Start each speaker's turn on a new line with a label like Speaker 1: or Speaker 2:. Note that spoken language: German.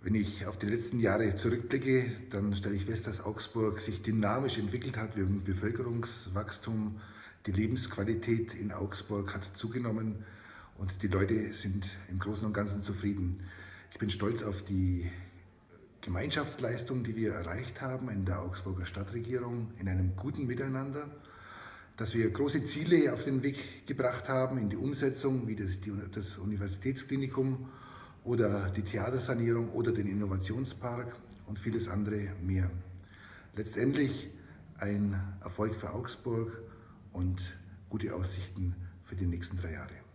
Speaker 1: Wenn ich auf die letzten Jahre zurückblicke, dann stelle ich fest, dass Augsburg sich dynamisch entwickelt hat. Wir haben Bevölkerungswachstum, die Lebensqualität in Augsburg hat zugenommen und die Leute sind im Großen und Ganzen zufrieden. Ich bin stolz auf die Gemeinschaftsleistung, die wir erreicht haben in der Augsburger Stadtregierung, in einem guten Miteinander, dass wir große Ziele auf den Weg gebracht haben in die Umsetzung, wie das, das Universitätsklinikum oder die Theatersanierung oder den Innovationspark und vieles andere mehr. Letztendlich ein Erfolg für Augsburg und gute Aussichten für die nächsten drei Jahre.